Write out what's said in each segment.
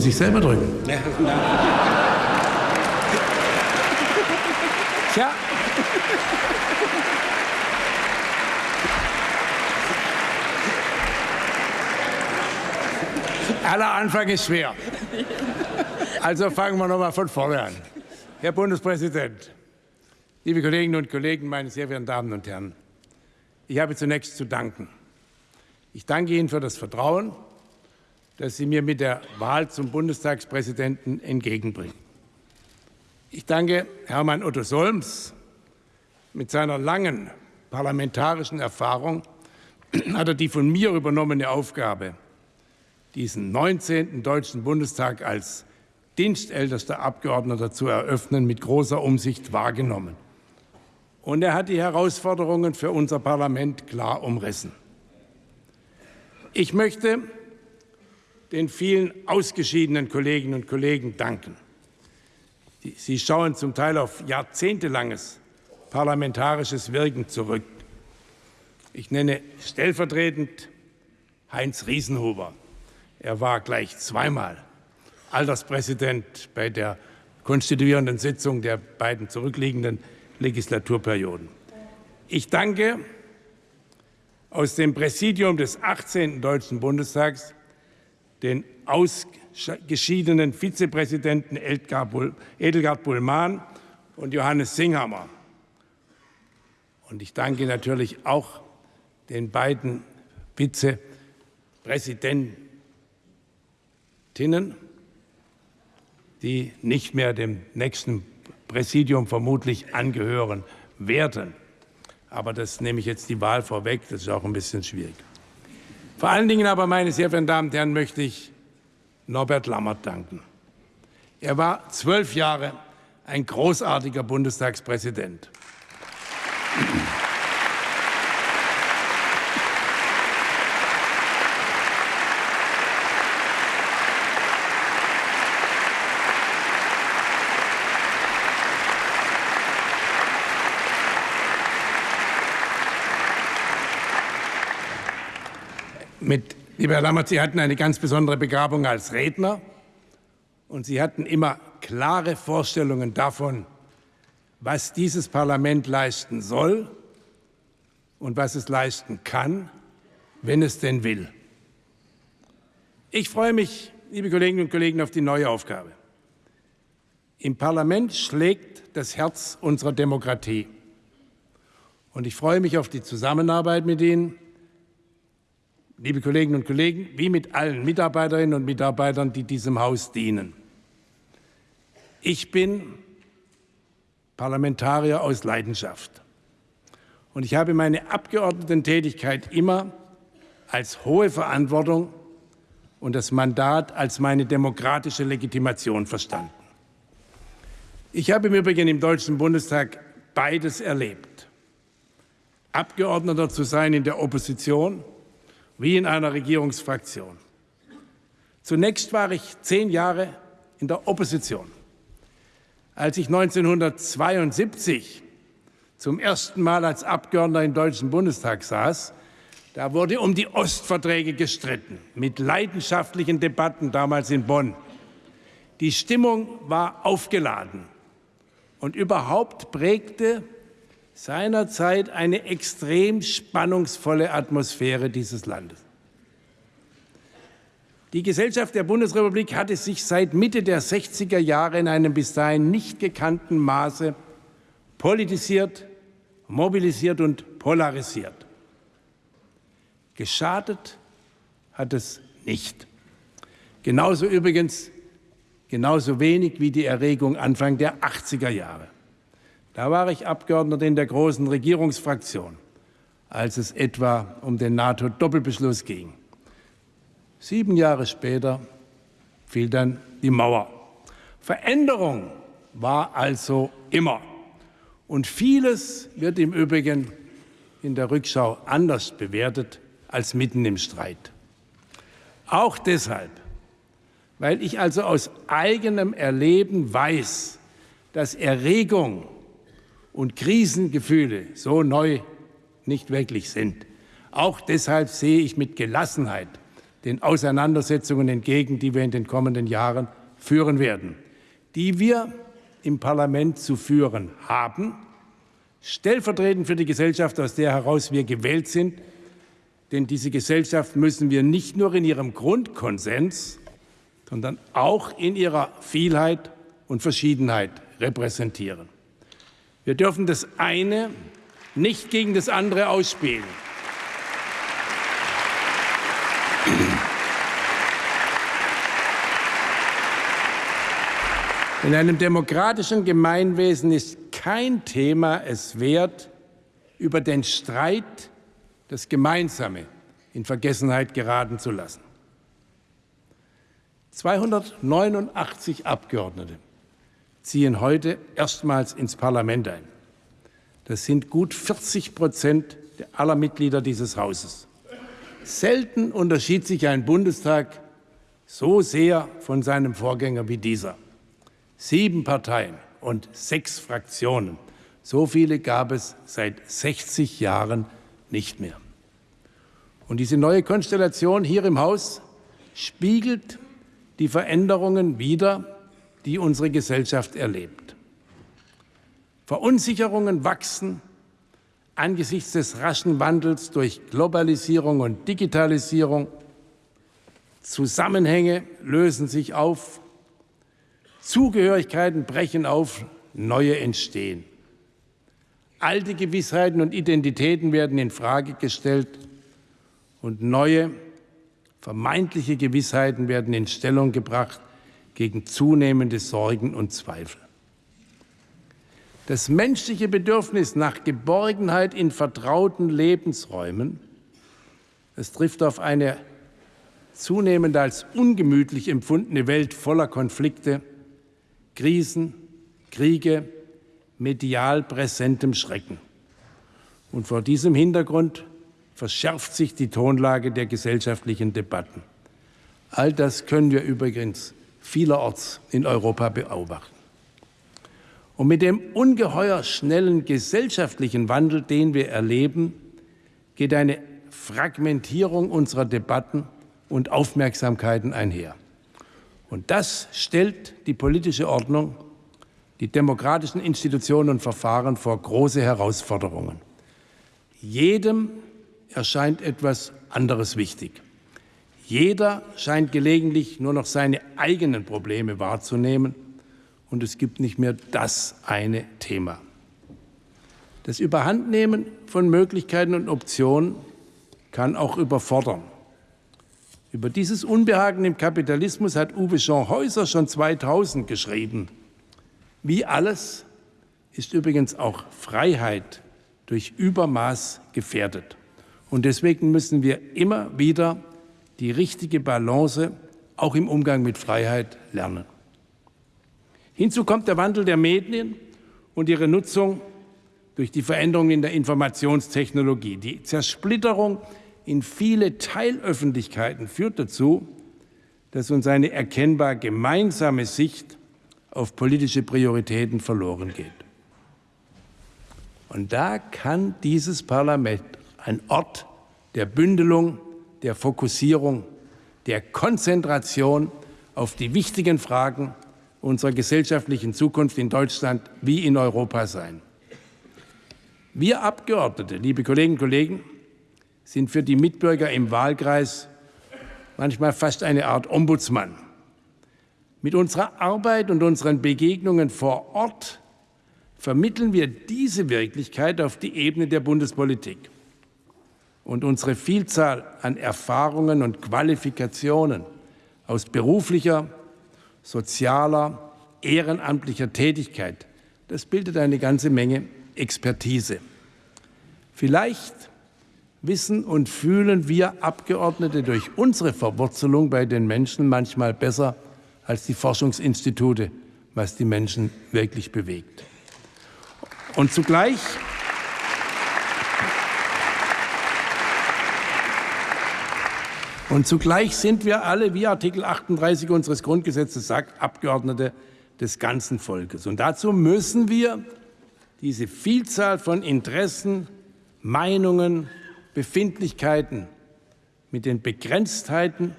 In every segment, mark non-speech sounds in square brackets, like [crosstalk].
Muss ich selber drücken? Tja. Aller Anfang ist schwer. Also fangen wir noch mal von vorne an. Herr Bundespräsident, liebe Kolleginnen und Kollegen, meine sehr verehrten Damen und Herren, ich habe zunächst zu danken. Ich danke Ihnen für das Vertrauen, das Sie mir mit der Wahl zum Bundestagspräsidenten entgegenbringen. Ich danke Hermann Otto Solms. Mit seiner langen parlamentarischen Erfahrung [clears throat] hat er die von mir übernommene Aufgabe, diesen 19. Deutschen Bundestag als dienstältester Abgeordneter zu eröffnen, mit großer Umsicht wahrgenommen. Und er hat die Herausforderungen für unser Parlament klar umrissen. Ich möchte den vielen ausgeschiedenen Kolleginnen und Kollegen danken. Sie schauen zum Teil auf jahrzehntelanges parlamentarisches Wirken zurück. Ich nenne stellvertretend Heinz Riesenhuber. Er war gleich zweimal Alterspräsident bei der konstituierenden Sitzung der beiden zurückliegenden Legislaturperioden. Ich danke aus dem Präsidium des 18. Deutschen Bundestags den ausgeschiedenen Vizepräsidenten Edelgard Bullmann und Johannes Singhammer. Und ich danke natürlich auch den beiden Vizepräsidentinnen, die nicht mehr dem nächsten Präsidium vermutlich angehören werden. Aber das nehme ich jetzt die Wahl vorweg, das ist auch ein bisschen schwierig. Vor allen Dingen aber, meine sehr verehrten Damen und Herren, möchte ich Norbert Lammert danken. Er war zwölf Jahre ein großartiger Bundestagspräsident. Mit, lieber Herr Lammert, Sie hatten eine ganz besondere Begabung als Redner und Sie hatten immer klare Vorstellungen davon, was dieses Parlament leisten soll und was es leisten kann, wenn es denn will. Ich freue mich, liebe Kolleginnen und Kollegen, auf die neue Aufgabe. Im Parlament schlägt das Herz unserer Demokratie. Und ich freue mich auf die Zusammenarbeit mit Ihnen liebe Kolleginnen und Kollegen, wie mit allen Mitarbeiterinnen und Mitarbeitern, die diesem Haus dienen. Ich bin Parlamentarier aus Leidenschaft. Und ich habe meine Abgeordnetentätigkeit immer als hohe Verantwortung und das Mandat als meine demokratische Legitimation verstanden. Ich habe im Übrigen im Deutschen Bundestag beides erlebt. Abgeordneter zu sein in der Opposition wie in einer Regierungsfraktion. Zunächst war ich zehn Jahre in der Opposition. Als ich 1972 zum ersten Mal als Abgeordneter im Deutschen Bundestag saß, da wurde um die Ostverträge gestritten, mit leidenschaftlichen Debatten damals in Bonn. Die Stimmung war aufgeladen und überhaupt prägte seinerzeit eine extrem spannungsvolle Atmosphäre dieses Landes. Die Gesellschaft der Bundesrepublik hatte sich seit Mitte der 60er Jahre in einem bis dahin nicht gekannten Maße politisiert, mobilisiert und polarisiert. Geschadet hat es nicht. Genauso übrigens, genauso wenig wie die Erregung Anfang der 80er Jahre. Da war ich Abgeordneter in der großen Regierungsfraktion, als es etwa um den NATO-Doppelbeschluss ging. Sieben Jahre später fiel dann die Mauer. Veränderung war also immer. Und vieles wird im Übrigen in der Rückschau anders bewertet als mitten im Streit. Auch deshalb, weil ich also aus eigenem Erleben weiß, dass Erregung und Krisengefühle so neu nicht wirklich sind. Auch deshalb sehe ich mit Gelassenheit den Auseinandersetzungen entgegen, die wir in den kommenden Jahren führen werden, die wir im Parlament zu führen haben, stellvertretend für die Gesellschaft, aus der heraus wir gewählt sind. Denn diese Gesellschaft müssen wir nicht nur in ihrem Grundkonsens, sondern auch in ihrer Vielheit und Verschiedenheit repräsentieren. Wir dürfen das eine nicht gegen das andere ausspielen. In einem demokratischen Gemeinwesen ist kein Thema es wert, über den Streit das Gemeinsame in Vergessenheit geraten zu lassen. 289 Abgeordnete ziehen heute erstmals ins Parlament ein. Das sind gut 40 Prozent aller Mitglieder dieses Hauses. Selten unterschied sich ein Bundestag so sehr von seinem Vorgänger wie dieser. Sieben Parteien und sechs Fraktionen. So viele gab es seit 60 Jahren nicht mehr. Und diese neue Konstellation hier im Haus spiegelt die Veränderungen wider, die unsere Gesellschaft erlebt. Verunsicherungen wachsen angesichts des raschen Wandels durch Globalisierung und Digitalisierung. Zusammenhänge lösen sich auf, Zugehörigkeiten brechen auf, neue entstehen. Alte Gewissheiten und Identitäten werden in Frage gestellt und neue vermeintliche Gewissheiten werden in Stellung gebracht gegen zunehmende Sorgen und Zweifel. Das menschliche Bedürfnis nach Geborgenheit in vertrauten Lebensräumen, es trifft auf eine zunehmend als ungemütlich empfundene Welt voller Konflikte, Krisen, Kriege, medial präsentem Schrecken. Und vor diesem Hintergrund verschärft sich die Tonlage der gesellschaftlichen Debatten. All das können wir übrigens vielerorts in Europa beobachten. Und mit dem ungeheuer schnellen gesellschaftlichen Wandel, den wir erleben, geht eine Fragmentierung unserer Debatten und Aufmerksamkeiten einher. Und das stellt die politische Ordnung, die demokratischen Institutionen und Verfahren vor große Herausforderungen. Jedem erscheint etwas anderes wichtig. Jeder scheint gelegentlich nur noch seine eigenen Probleme wahrzunehmen und es gibt nicht mehr das eine Thema. Das Überhandnehmen von Möglichkeiten und Optionen kann auch überfordern. Über dieses Unbehagen im Kapitalismus hat Uwe Jean Häuser schon 2000 geschrieben. Wie alles ist übrigens auch Freiheit durch Übermaß gefährdet. Und deswegen müssen wir immer wieder die richtige Balance auch im Umgang mit Freiheit lernen. Hinzu kommt der Wandel der Medien und ihre Nutzung durch die Veränderungen in der Informationstechnologie. Die Zersplitterung in viele Teilöffentlichkeiten führt dazu, dass uns eine erkennbar gemeinsame Sicht auf politische Prioritäten verloren geht. Und da kann dieses Parlament ein Ort der Bündelung der Fokussierung, der Konzentration auf die wichtigen Fragen unserer gesellschaftlichen Zukunft in Deutschland wie in Europa sein. Wir Abgeordnete, liebe Kolleginnen und Kollegen, sind für die Mitbürger im Wahlkreis manchmal fast eine Art Ombudsmann. Mit unserer Arbeit und unseren Begegnungen vor Ort vermitteln wir diese Wirklichkeit auf die Ebene der Bundespolitik und unsere Vielzahl an Erfahrungen und Qualifikationen aus beruflicher, sozialer, ehrenamtlicher Tätigkeit, das bildet eine ganze Menge Expertise. Vielleicht wissen und fühlen wir Abgeordnete durch unsere Verwurzelung bei den Menschen manchmal besser als die Forschungsinstitute, was die Menschen wirklich bewegt. Und zugleich Und zugleich sind wir alle, wie Artikel 38 unseres Grundgesetzes sagt, Abgeordnete des ganzen Volkes. Und dazu müssen wir diese Vielzahl von Interessen, Meinungen, Befindlichkeiten mit den Begrenztheiten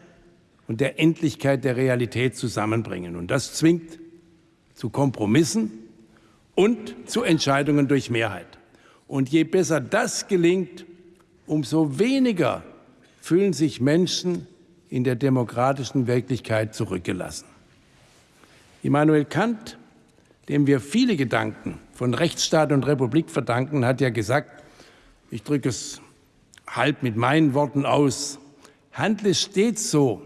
und der Endlichkeit der Realität zusammenbringen. Und das zwingt zu Kompromissen und zu Entscheidungen durch Mehrheit. Und je besser das gelingt, umso weniger fühlen sich Menschen in der demokratischen Wirklichkeit zurückgelassen. Immanuel Kant, dem wir viele Gedanken von Rechtsstaat und Republik verdanken, hat ja gesagt, ich drücke es halb mit meinen Worten aus, handle stets so,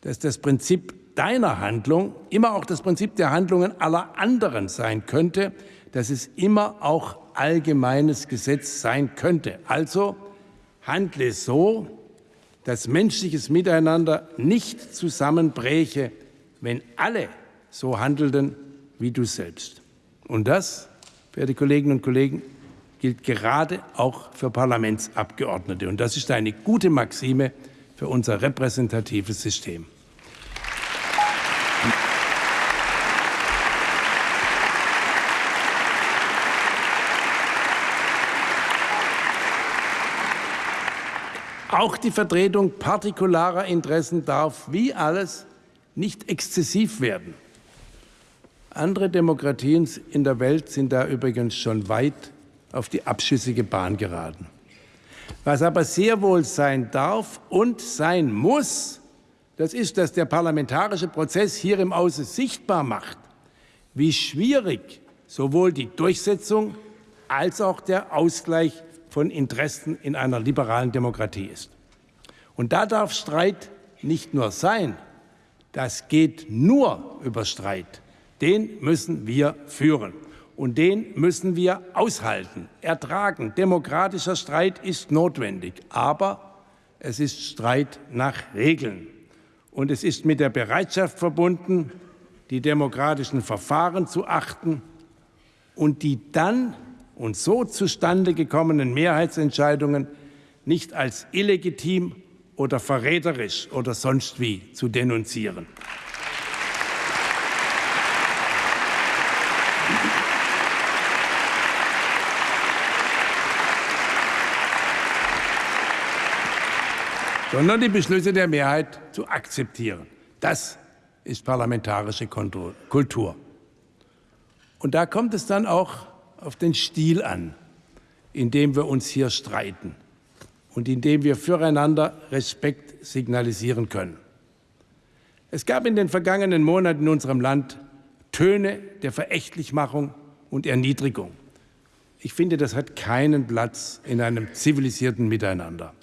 dass das Prinzip deiner Handlung immer auch das Prinzip der Handlungen aller anderen sein könnte, dass es immer auch allgemeines Gesetz sein könnte. Also handle so, dass menschliches Miteinander nicht zusammenbräche, wenn alle so handelten wie du selbst. Und das, verehrte Kolleginnen und Kollegen, gilt gerade auch für Parlamentsabgeordnete. Und das ist eine gute Maxime für unser repräsentatives System. Auch die Vertretung partikularer Interessen darf, wie alles, nicht exzessiv werden. Andere Demokratien in der Welt sind da übrigens schon weit auf die abschüssige Bahn geraten. Was aber sehr wohl sein darf und sein muss, das ist, dass der parlamentarische Prozess hier im Hause sichtbar macht, wie schwierig sowohl die Durchsetzung als auch der Ausgleich von Interessen in einer liberalen Demokratie ist. Und da darf Streit nicht nur sein, das geht nur über Streit. Den müssen wir führen. Und den müssen wir aushalten, ertragen. Demokratischer Streit ist notwendig, aber es ist Streit nach Regeln. Und es ist mit der Bereitschaft verbunden, die demokratischen Verfahren zu achten und die dann und so zustande gekommenen Mehrheitsentscheidungen nicht als illegitim oder verräterisch oder sonst wie zu denunzieren. sondern die Beschlüsse der Mehrheit zu akzeptieren. Das ist parlamentarische Kultur. Und da kommt es dann auch auf den Stil an, in dem wir uns hier streiten und in dem wir füreinander Respekt signalisieren können. Es gab in den vergangenen Monaten in unserem Land Töne der Verächtlichmachung und Erniedrigung. Ich finde, das hat keinen Platz in einem zivilisierten Miteinander.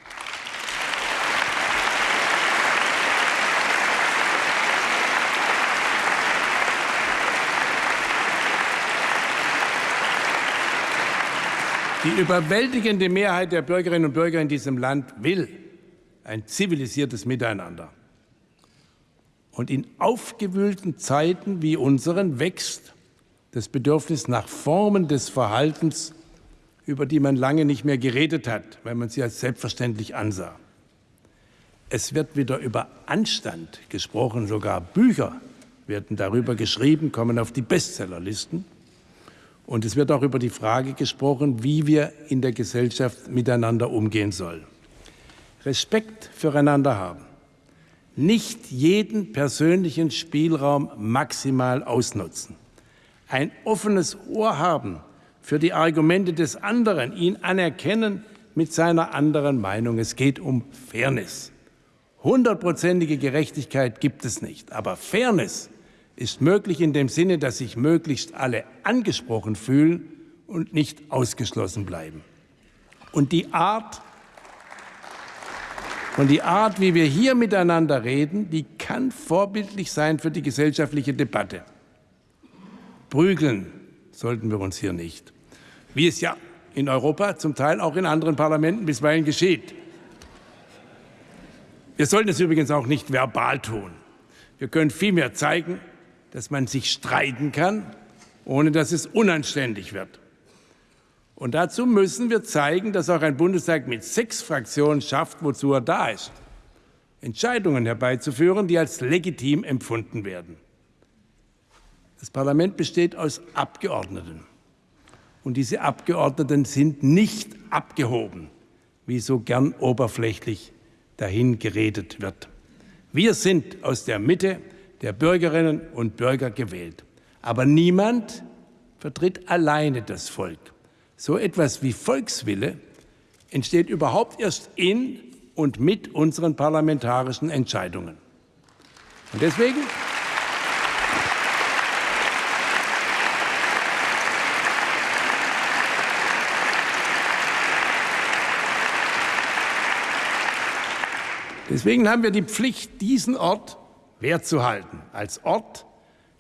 Die überwältigende Mehrheit der Bürgerinnen und Bürger in diesem Land will ein zivilisiertes Miteinander. Und in aufgewühlten Zeiten wie unseren wächst das Bedürfnis nach Formen des Verhaltens, über die man lange nicht mehr geredet hat, weil man sie als selbstverständlich ansah. Es wird wieder über Anstand gesprochen, sogar Bücher werden darüber geschrieben, kommen auf die Bestsellerlisten. Und es wird auch über die Frage gesprochen, wie wir in der Gesellschaft miteinander umgehen sollen. Respekt füreinander haben. Nicht jeden persönlichen Spielraum maximal ausnutzen. Ein offenes Ohr haben für die Argumente des anderen, ihn anerkennen mit seiner anderen Meinung. Es geht um Fairness. Hundertprozentige Gerechtigkeit gibt es nicht, aber Fairness ist möglich in dem Sinne, dass sich möglichst alle angesprochen fühlen und nicht ausgeschlossen bleiben. Und die Art, und die Art, wie wir hier miteinander reden, die kann vorbildlich sein für die gesellschaftliche Debatte. Prügeln sollten wir uns hier nicht, wie es ja in Europa, zum Teil auch in anderen Parlamenten bisweilen geschieht. Wir sollten es übrigens auch nicht verbal tun. Wir können vielmehr zeigen, dass man sich streiten kann, ohne dass es unanständig wird. Und dazu müssen wir zeigen, dass auch ein Bundestag mit sechs Fraktionen schafft, wozu er da ist. Entscheidungen herbeizuführen, die als legitim empfunden werden. Das Parlament besteht aus Abgeordneten. Und diese Abgeordneten sind nicht abgehoben, wie so gern oberflächlich dahin geredet wird. Wir sind aus der Mitte der Bürgerinnen und Bürger gewählt. Aber niemand vertritt alleine das Volk. So etwas wie Volkswille entsteht überhaupt erst in und mit unseren parlamentarischen Entscheidungen. Und deswegen Deswegen haben wir die Pflicht, diesen Ort wertzuhalten, als Ort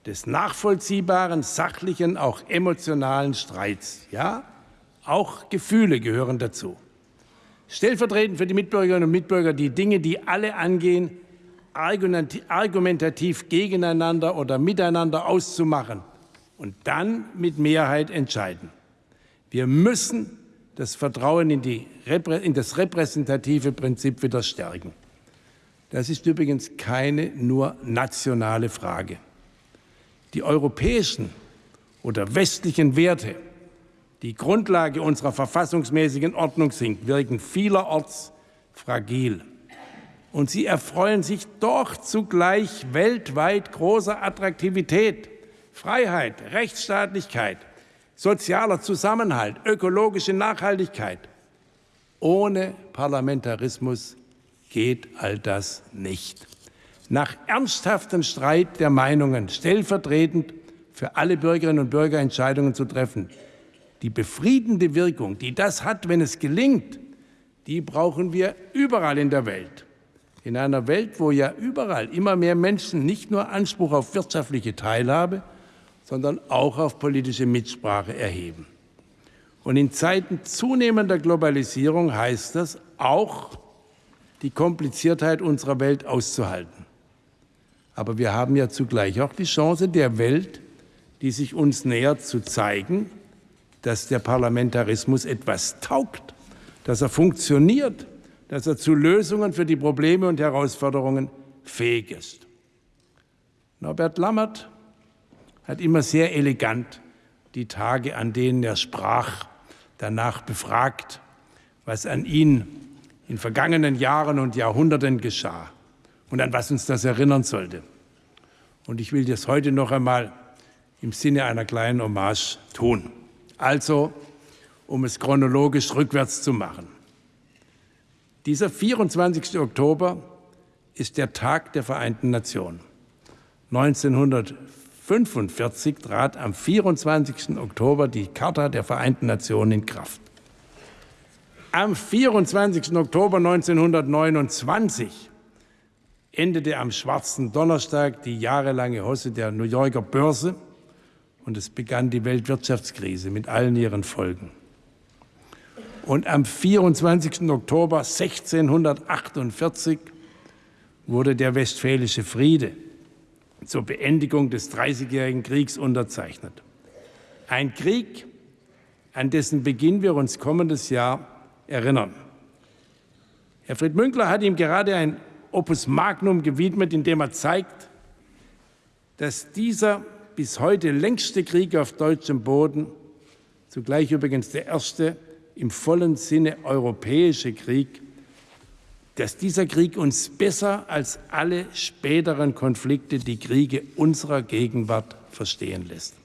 des nachvollziehbaren, sachlichen, auch emotionalen Streits. Ja, auch Gefühle gehören dazu. Stellvertretend für die Mitbürgerinnen und Mitbürger die Dinge, die alle angehen, argumentativ gegeneinander oder miteinander auszumachen und dann mit Mehrheit entscheiden. Wir müssen das Vertrauen in, in das repräsentative Prinzip wieder stärken. Das ist übrigens keine nur nationale Frage. Die europäischen oder westlichen Werte, die Grundlage unserer verfassungsmäßigen Ordnung sind, wirken vielerorts fragil. Und sie erfreuen sich doch zugleich weltweit großer Attraktivität. Freiheit, Rechtsstaatlichkeit, sozialer Zusammenhalt, ökologische Nachhaltigkeit. Ohne Parlamentarismus geht all das nicht. Nach ernsthaftem Streit der Meinungen stellvertretend für alle Bürgerinnen und Bürger Entscheidungen zu treffen. Die befriedende Wirkung, die das hat, wenn es gelingt, die brauchen wir überall in der Welt. In einer Welt, wo ja überall immer mehr Menschen nicht nur Anspruch auf wirtschaftliche Teilhabe, sondern auch auf politische Mitsprache erheben. Und in Zeiten zunehmender Globalisierung heißt das auch die Kompliziertheit unserer Welt auszuhalten. Aber wir haben ja zugleich auch die Chance der Welt, die sich uns nähert, zu zeigen, dass der Parlamentarismus etwas taugt, dass er funktioniert, dass er zu Lösungen für die Probleme und Herausforderungen fähig ist. Norbert Lammert hat immer sehr elegant die Tage, an denen er sprach, danach befragt, was an ihn in vergangenen Jahren und Jahrhunderten geschah und an was uns das erinnern sollte. Und ich will das heute noch einmal im Sinne einer kleinen Hommage tun. Also, um es chronologisch rückwärts zu machen. Dieser 24. Oktober ist der Tag der Vereinten Nationen. 1945 trat am 24. Oktober die Charta der Vereinten Nationen in Kraft. Am 24. Oktober 1929 endete am schwarzen Donnerstag die jahrelange Hosse der New Yorker Börse und es begann die Weltwirtschaftskrise mit allen ihren Folgen. Und am 24. Oktober 1648 wurde der Westfälische Friede zur Beendigung des Dreißigjährigen Kriegs unterzeichnet. Ein Krieg, an dessen Beginn wir uns kommendes Jahr erinnern. Herr Fried Münkler hat ihm gerade ein Opus Magnum gewidmet, in dem er zeigt, dass dieser bis heute längste Krieg auf deutschem Boden, zugleich übrigens der erste im vollen Sinne europäische Krieg, dass dieser Krieg uns besser als alle späteren Konflikte die Kriege unserer Gegenwart verstehen lässt.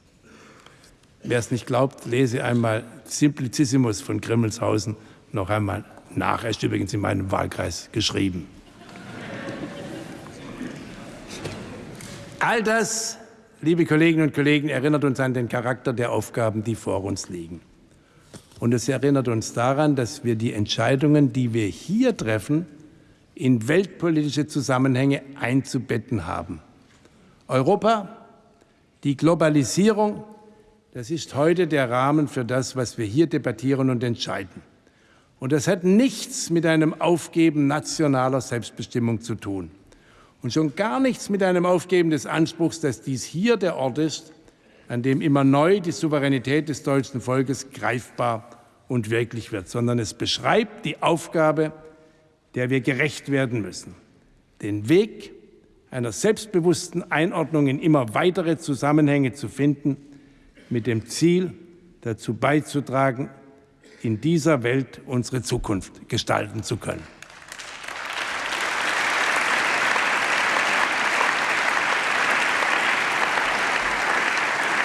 Wer es nicht glaubt, lese einmal Simplicissimus von Grimmelshausen noch einmal nach. Er ist übrigens in meinem Wahlkreis geschrieben. All das, liebe Kolleginnen und Kollegen, erinnert uns an den Charakter der Aufgaben, die vor uns liegen. Und es erinnert uns daran, dass wir die Entscheidungen, die wir hier treffen, in weltpolitische Zusammenhänge einzubetten haben. Europa, die Globalisierung, das ist heute der Rahmen für das, was wir hier debattieren und entscheiden. Und das hat nichts mit einem Aufgeben nationaler Selbstbestimmung zu tun. Und schon gar nichts mit einem Aufgeben des Anspruchs, dass dies hier der Ort ist, an dem immer neu die Souveränität des deutschen Volkes greifbar und wirklich wird, sondern es beschreibt die Aufgabe, der wir gerecht werden müssen. Den Weg einer selbstbewussten Einordnung in immer weitere Zusammenhänge zu finden, mit dem Ziel, dazu beizutragen, in dieser Welt unsere Zukunft gestalten zu können.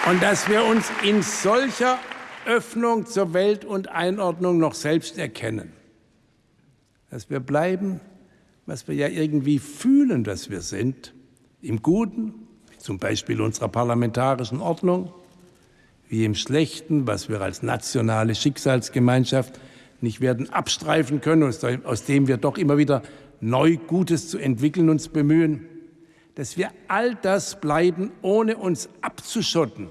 Und dass wir uns in solcher Öffnung zur Welt und Einordnung noch selbst erkennen. Dass wir bleiben, was wir ja irgendwie fühlen, dass wir sind, im Guten, zum Beispiel unserer parlamentarischen Ordnung, wie im Schlechten, was wir als nationale Schicksalsgemeinschaft nicht werden abstreifen können, aus dem wir doch immer wieder neu Gutes zu entwickeln uns bemühen, dass wir all das bleiben, ohne uns abzuschotten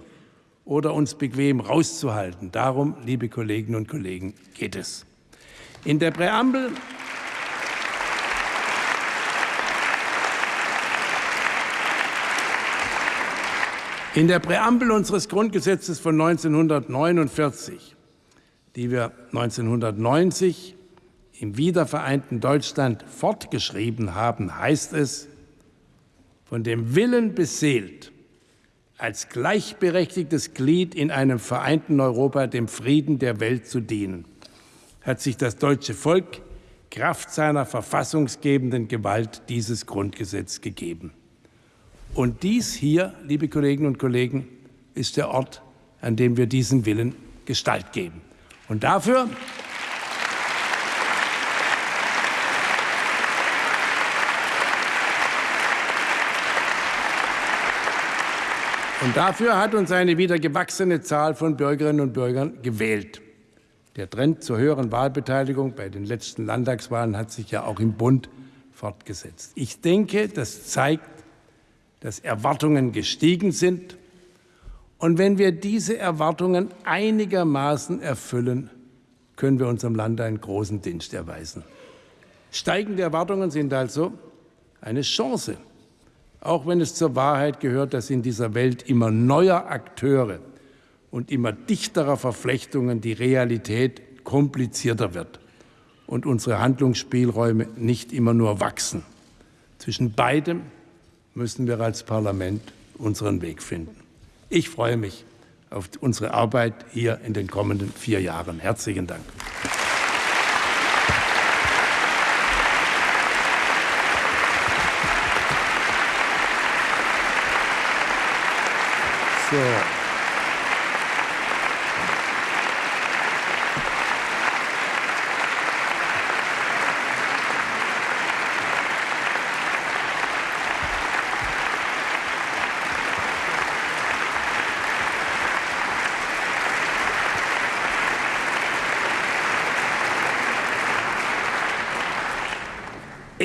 oder uns bequem rauszuhalten. Darum, liebe Kolleginnen und Kollegen, geht es. In der Präambel In der Präambel unseres Grundgesetzes von 1949, die wir 1990 im wiedervereinten Deutschland fortgeschrieben haben, heißt es, von dem Willen beseelt, als gleichberechtigtes Glied in einem vereinten Europa dem Frieden der Welt zu dienen, hat sich das deutsche Volk Kraft seiner verfassungsgebenden Gewalt dieses Grundgesetz gegeben. Und dies hier, liebe Kolleginnen und Kollegen, ist der Ort, an dem wir diesem Willen Gestalt geben. Und dafür Und dafür hat uns eine wieder gewachsene Zahl von Bürgerinnen und Bürgern gewählt. Der Trend zur höheren Wahlbeteiligung bei den letzten Landtagswahlen hat sich ja auch im Bund fortgesetzt. Ich denke, das zeigt, dass Erwartungen gestiegen sind. Und wenn wir diese Erwartungen einigermaßen erfüllen, können wir unserem Land einen großen Dienst erweisen. Steigende Erwartungen sind also eine Chance auch wenn es zur Wahrheit gehört, dass in dieser Welt immer neuer Akteure und immer dichterer Verflechtungen die Realität komplizierter wird und unsere Handlungsspielräume nicht immer nur wachsen. Zwischen beidem müssen wir als Parlament unseren Weg finden. Ich freue mich auf unsere Arbeit hier in den kommenden vier Jahren. Herzlichen Dank. So.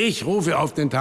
Ich rufe auf den Tages